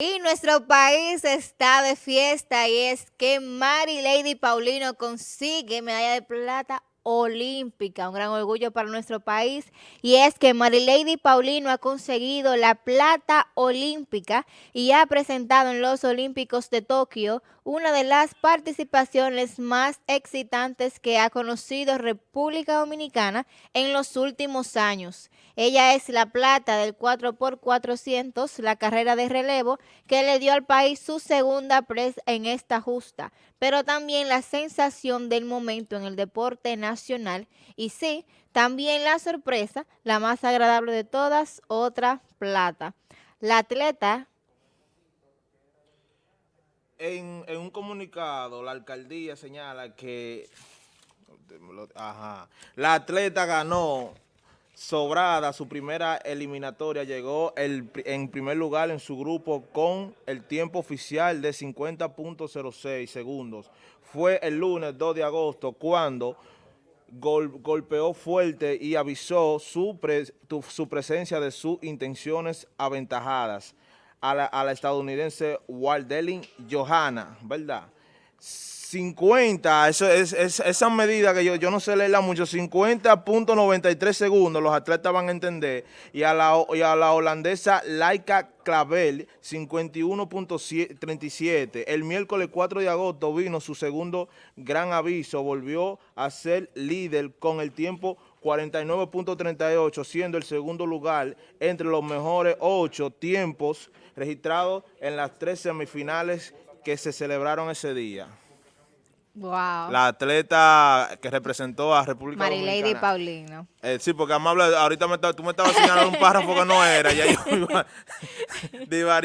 Y nuestro país está de fiesta y es que Mary Lady Paulino consigue medalla de plata olímpica, un gran orgullo para nuestro país, y es que Marilady Paulino ha conseguido la plata olímpica y ha presentado en los Olímpicos de Tokio una de las participaciones más excitantes que ha conocido República Dominicana en los últimos años. Ella es la plata del 4x400, la carrera de relevo, que le dio al país su segunda presa en esta justa, pero también la sensación del momento en el deporte nacional y sí, también la sorpresa, la más agradable de todas, otra plata. La atleta en, un comunicado, la alcaldía señala que la atleta ganó sobrada su primera eliminatoria, llegó el, en primer lugar en su grupo con el tiempo oficial de 50.06 segundos. Fue el lunes 2 de agosto cuando golpeó fuerte y avisó su, su presencia de sus intenciones aventajadas a la, estadounidense Waldelin Johanna, ¿verdad? 50, eso es, esa medida que yo, yo no sé leerla mucho, 50.93 segundos, los atletas van a entender, y a la, y a la holandesa Laika Clavel, 51.37. El miércoles 4 de agosto vino su segundo gran aviso, volvió a ser líder con el tiempo 49.38, siendo el segundo lugar entre los mejores ocho tiempos registrados en las tres semifinales que se celebraron ese día. Wow. La atleta que representó a República Marilady Dominicana. Paulino. Eh, sí, porque ahorita me, tú me estabas señalando un párrafo que no era, ya yo iba,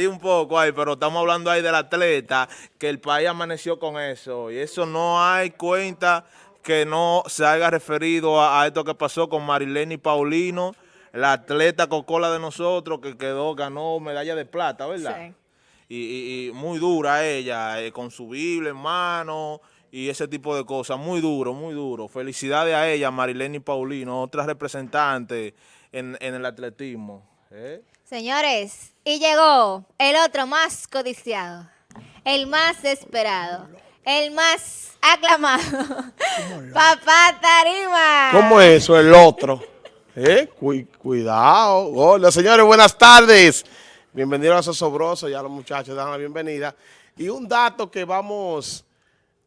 un poco ahí, pero estamos hablando ahí del atleta, que el país amaneció con eso, y eso no hay cuenta que no se haya referido a, esto que pasó con Marilene Paulino, la atleta cocola de nosotros que quedó, ganó medalla de plata, ¿verdad? Sí. Y, muy dura ella, eh, con su Biblia en mano y ese tipo de cosas, muy duro, muy duro. Felicidades a ella, Marilene Paulino, otra representante en, el atletismo. ¿eh? Señores, y llegó el otro más codiciado, el más esperado, el más aclamado, Papá Tarima. ¿Cómo es eso, el otro? ¿Eh? cuidado. Hola, señores, buenas tardes. Bienvenidos a Sosobroso, ya los muchachos dan la bienvenida. Y un dato que vamos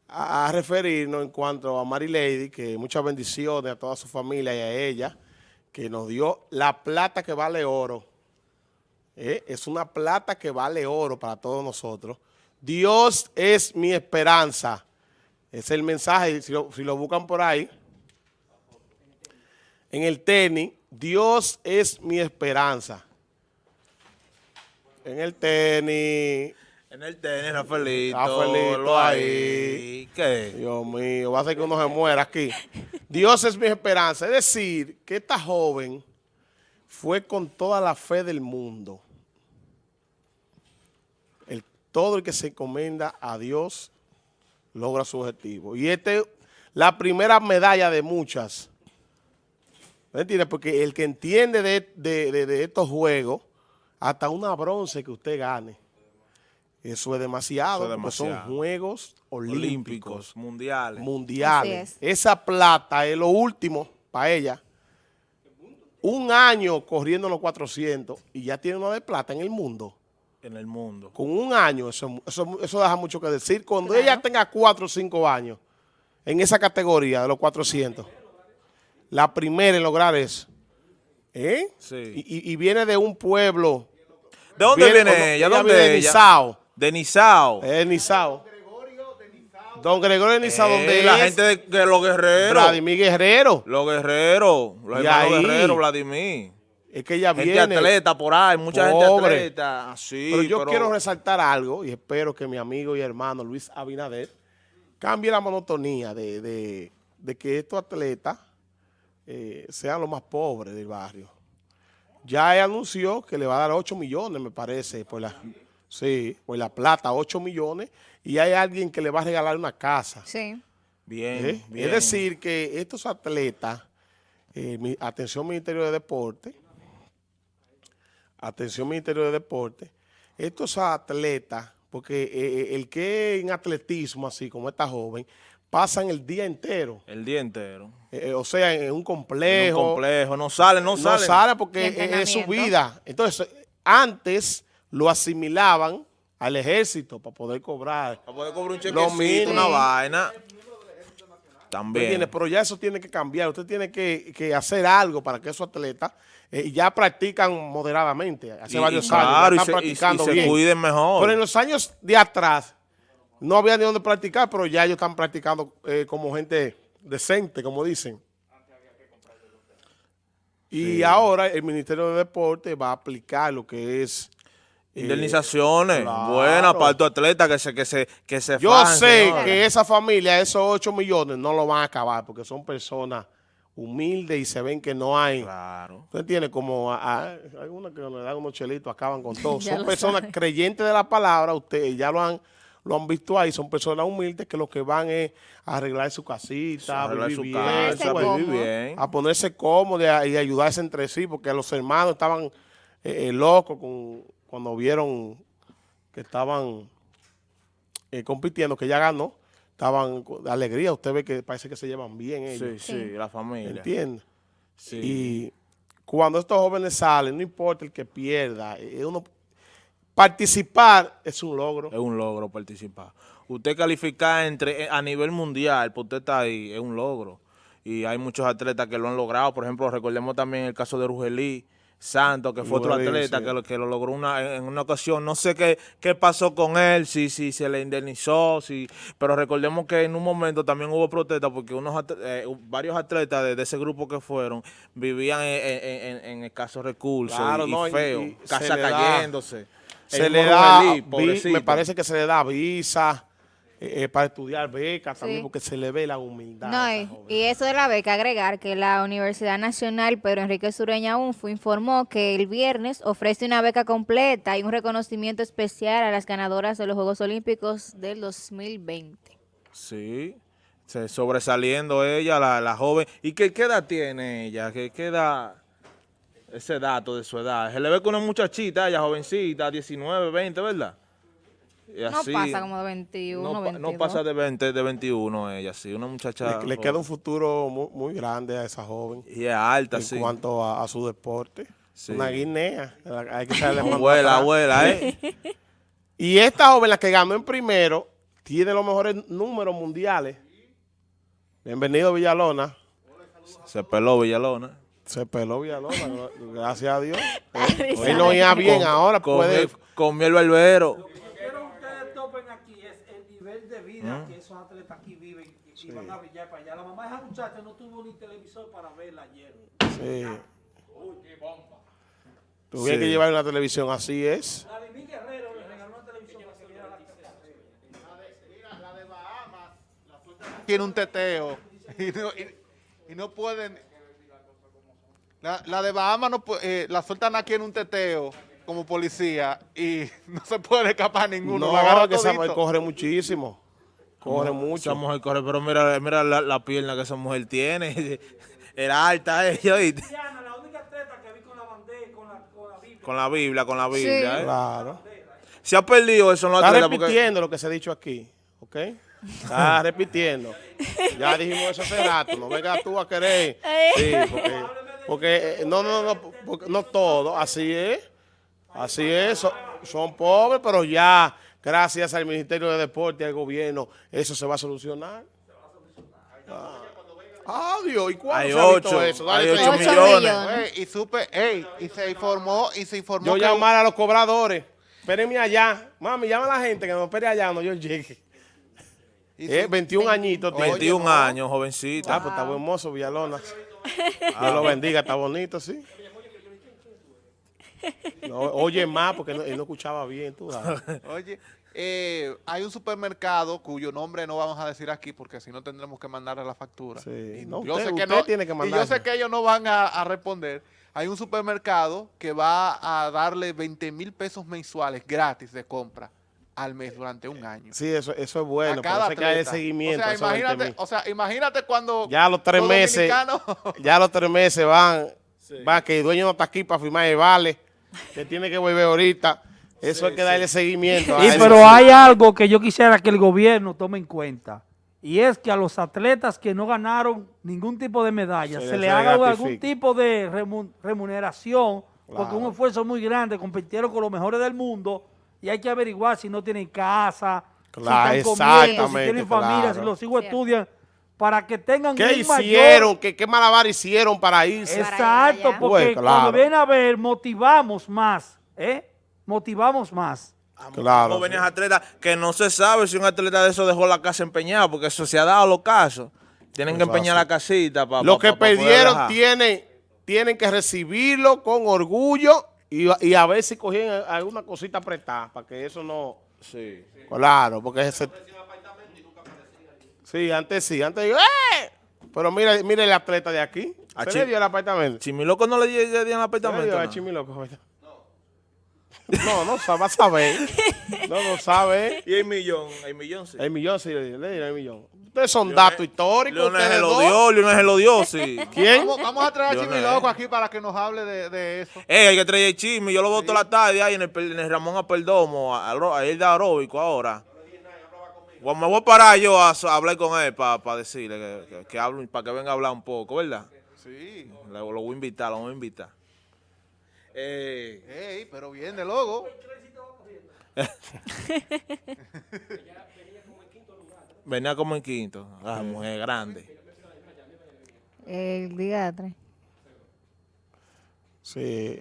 a, referirnos en cuanto a Mary Lady, que muchas bendiciones a toda su familia y a ella, que nos dio la plata que vale oro. ¿Eh? Es una plata que vale oro para todos nosotros. Dios es mi esperanza. Es el mensaje, si si lo buscan por ahí, en el tenis, Dios es mi esperanza en el tenis. En el tenis, Rafaelito. Rafaelito ahí. ¿Qué? Dios mío, va a ser que uno se muera aquí. Dios es mi esperanza. Es decir, que esta joven fue con toda la fe del mundo. El, todo el que se encomienda a Dios logra su objetivo. Y esta es la primera medalla de muchas. ¿Me entiendes? Porque el que entiende de estos juegos hasta una bronce que usted gane. Eso es demasiado, porque son Juegos Olímpicos. mundiales. Mundiales. Esa plata es lo último para ella. Un año corriendo los 400 y ya tiene una de plata en el mundo. En el mundo. Con un año, eso, eso, deja mucho que decir. Cuando ella tenga 4 o 5 años en esa categoría de los 400, la primera en lograr eso, ¿Eh? Sí. Y, viene de un pueblo. ¿De dónde viene, ella? ¿Dónde de Nizao. De Nizao. Es Nizao. Don Gregorio de Nizao, ¿dónde eh, la gente de, los guerreros. Vladimir Guerrero. Los guerreros. Los hermanos guerreros, Vladimir. Es que ella gente viene. atleta por ahí, mucha gente atleta. Sí, pero yo quiero resaltar algo y espero que mi amigo y hermano Luis Abinader cambie la monotonía de, de, de que estos atletas eh, sean los más pobres del barrio. Ya anunció que le va a dar 8 millones, me parece, por la, sí, por la plata, 8 millones, y hay alguien que le va a regalar una casa. Sí. Bien, ¿Eh? Es decir, que estos atletas, eh, atención Ministerio de Deporte, atención Ministerio de Deporte, estos atletas, porque eh, el que en atletismo, así como esta joven, pasan el día entero. El día entero. Eh, o sea, en un complejo. En un complejo. No sale, no, no sale. sale porque es- su vida. Entonces, antes lo asimilaban al ejército para poder cobrar. Para poder cobrar un Lo chequecito, una vaina. ¿Me También. Pero ya eso tiene que cambiar. Usted tiene que, que hacer algo para que esos atletas eh, ya practican moderadamente. Hace Y- varios y años. claro, y están se, y- y practicando se bien. cuiden mejor. Pero en los años de atrás no había ni dónde practicar, pero ya ellos están practicando eh, como gente decente, como dicen. Y ahora el Ministerio de Deporte va a aplicar lo que es... eh, Indemnizaciones claro. buenas para estos atletas que se, que se, que se Yo sé que esa familia, esos 8 millones, no lo van a acabar porque son personas humildes y se ven que no hay... Claro. ¿Usted entiende? Como a- a- hay unos que le dan unos chelitos, acaban con todo. Son personas sabe. creyentes de la palabra, ustedes ya lo han, lo han visto ahí, son personas humildes que lo que van es a arreglar su casita, a vivir su bien, casa, vivir a ponerse cómodos y, a- y ayudarse entre sí, porque los hermanos estaban eh, eh, locos con, cuando vieron que estaban eh, compitiendo, que ya ganó, estaban de alegría, usted ve que parece que se llevan bien ellos. Sí, sí, la familia. ¿Entiende? Sí. Y cuando estos jóvenes salen, no importa el que pierda, uno participar es un logro. Es un logro participar. Usted calificar entre eh, a nivel mundial, pues usted está ahí, es un logro. Y hay muchos atletas que lo han logrado. Por ejemplo, recordemos también el caso de Rugelí Santos, que fue otro atleta sí. que, lo, que lo logró una, en una ocasión. No sé qué, qué pasó con él, si, si se le indemnizó, si, pero recordemos que en un momento también hubo protestas porque unos eh, varios atletas de, de ese grupo que fueron vivían en, en- en- en escasos recursos Claro, y, no, y- feo, y casa da- cayéndose. Se le da, vi- me parece que se le da visa eh, eh, para estudiar becas también, Sí. porque se le ve la humildad. No, y, eso de la beca, agregar que la Universidad Nacional Pedro Enrique Sureña UNFU informó que el viernes ofrece una beca completa y un reconocimiento especial a las ganadoras de los Juegos Olímpicos del 2020. Sí, se sobresaliendo ella, la, la joven. ¿Y qué, qué edad tiene ella? ¿Qué, qué edad? Ese dato de su edad. Se le ve con una muchachita, ella jovencita, 19, 20, ¿verdad? Y No así, pasa como de 21, no, pa- 22. no pasa de 20, de 21 ella, sí. Una muchacha. le, le queda un futuro muy, muy grande a esa joven Y es alta, en sí. cuanto a, a su deporte. Sí. Una guinea. Hay que saberle Abuela, abuela, ¿eh? Y esta joven, la que ganó en primero, tiene los mejores números mundiales. Bienvenido, Villalona. Se peló Villalona. Se peló Villalona, gra- gracias a Dios. Risa. Hoy no iba bien, Com- ahora comió, puede... comió el barbero. Lo que quiero que ustedes topen aquí es el nivel de vida que esos atletas aquí viven y, y van a brillar para allá. La mamá de esa muchacha no tuvo ni televisor para verla ayer. Sí. Tuvieron Sí. que llevar una televisión, así es. La de Miguel Guerrero le regaló una televisión para que viera la tiene un teteo y no, y- y no pueden. La, la de Bahamas no, eh, la sueltan aquí en un teteo como policía y no se puede escapar ninguno. la No, agarra que esa mujer corre muchísimo. Corre mucho. Esa mujer corre, pero mira, mira la, la pierna que esa mujer tiene. Era alta ella. Diana, la única atleta que vi con la bandera, con la, con la Biblia. Con la Biblia, con la Biblia. Sí. ¿eh? Claro. Se ha perdido eso en los Está porque repitiendo lo que se ha dicho aquí, ¿ok? Está repitiendo. Ya dijimos eso hace rato. No vengas tú a querer. Sí, porque, porque eh, no, no, no, porque no todo. Así es. Así es. Son, son pobres, pero ya, gracias al Ministerio de Deporte y al gobierno, eso se va a solucionar. Ah, Dios, ¿y cuándo Hay se ha ocho, eso? Dale hay ocho fe. Ocho millones. millones. Ey, y supe, ey, y se informó, y se informó Yo que llamar a los cobradores. Espérenme allá. Mami, llama a la gente que me espere allá cuando yo llegue. y Eh, su- 21 añitos. tiene. 21 no. años, jovencita. Ah, pues está buen mozo, Villalona. Dios lo bendiga, está bonito, sí. No, oye más porque no- él no escuchaba bien, tú sabes. Oye, eh, hay un supermercado cuyo nombre no vamos a decir aquí porque si no tendremos que mandarle la factura. Sí. Y No, yo usted- sé que no, tiene que y yo sé que ellos no van a, a responder. Hay un supermercado que va a darle 20 mil pesos mensuales gratis de compra al mes durante un año. Sí, eso, eso es bueno, a cada se cae seguimiento. O sea, a esos 20 imagínate, o sea, imagínate cuando Ya a los tres los meses, ya a los tres meses van, va que el dueño no está aquí para firmar el vale, que tiene que volver ahorita. Eso hay que darle seguimiento. a Y pero hay algo que yo quisiera que el gobierno tome en cuenta. Y es que a los atletas que no ganaron ningún tipo de medalla, Se le haga algún tipo de remu- remuneración, porque un esfuerzo muy grande, compitieron con los mejores del mundo, y hay que averiguar si no tienen casa, Claro, si están comiendo, si tienen familia, claro. si los hijos Cierto. estudian, para que tengan ¿Qué un mayor- hicieron? ¿Qué, ¿Qué malabar hicieron para irse? Para Exacto, allá. porque Pues, claro. cuando vienen a ver, motivamos más, ¿eh? Motivamos más. Claro. jóvenes atletas que no se sabe si un atleta de eso dejó la casa empeñada, porque eso se ha dado los casos. Tienen que empeñar así. la casita para Los que perdieron tienen, tienen que recibirlo con orgullo y, y a ver si cogían alguna cosita apretada para que eso no... Sí. Claro, porque ese... Sí, antes sí, antes digo, ¡eh! Pero mira, mira el atleta de aquí. A Se Chi- le dio el apartamento. Chimiloco no le di- le dieron Se le apartamento. dio a. No, no sabe, va a saber. No, no sabe. Y el millón, el millón sí. El millón sí le el millón. Ustedes son datos históricos. Leonel ustedes se lo dio, Leonel se lo dio, sí. ¿Quién? Vamos, vamos a traer a Chimiloco eh. aquí para que nos hable de, de eso. Eh, hay que traer el chisme. Yo lo voto la tarde ahí en el, en el Ramón Apeldomo, a, a, a él de aeróbico ahora. Bueno, me voy a parar yo a, a hablar con él para decirle que, que, que hable, para que venga a hablar un poco, ¿verdad? Sí. Lo, lo voy a invitar, lo voy a invitar. Eh, Ey, pero bien de logo. venía como en quinto. Ah, mujer grande. El diatre. Sí.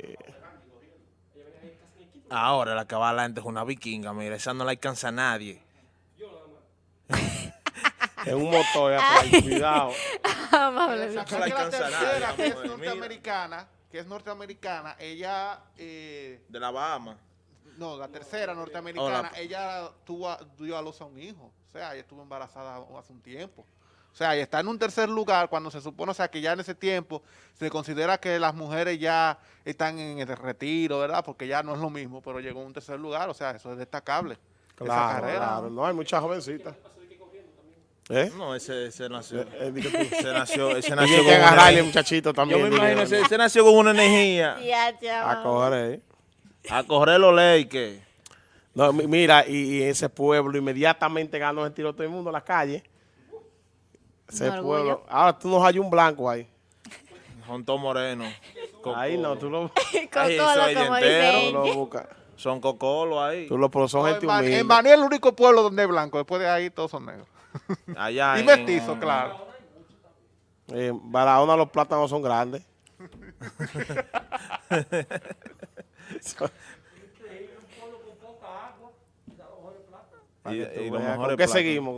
Ahora la que va adelante es una vikinga, mira, esa no la alcanza a nadie. Es un motor, ya, cuidado. Amable. Esa- No la que la alcanza tercera, nadie, que es mujer, mira. norteamericana, que es norteamericana, ella, eh, De la Bahama. no, la tercera norteamericana, Oh, la- ella tuvo, a- dio a luz a un hijo. O sea, ella estuvo embarazada hace un tiempo. O sea, y está en un tercer lugar cuando se supone, o sea, que ya en ese tiempo se considera que las mujeres ya están en el retiro, ¿verdad? Porque ya no es lo mismo, pero llegó en un tercer lugar, o sea, eso es destacable. esa Claro, carrera. claro. No, hay muchas jovencitas. ¿Eh? No, ese, ese nació. Eh, eh. Ese nació, ese Tiene nació que con una agarrarle, energía. muchachito, Yo me imagino, ¿no? ese, ese nació con una energía. Ya, A correr. A correr los leyes. No, mi- mira, y, y ese pueblo inmediatamente ganó el tiro todo el mundo a la calle. Ese orgullo. pueblo. Ahora tú nos hay un blanco ahí. Son todos morenos. Ahí no, tú lo, Cocolo, como dice buscas. Son cocolos ahí. Tú lo, pero son No, gente en, Ban- humilde. en Baní es el único pueblo donde es blanco, después de ahí todos son negros. Allá y en- mestizo, claro. En Eh, Barahona los plátanos son grandes. Y, y ¿Con qué seguimos?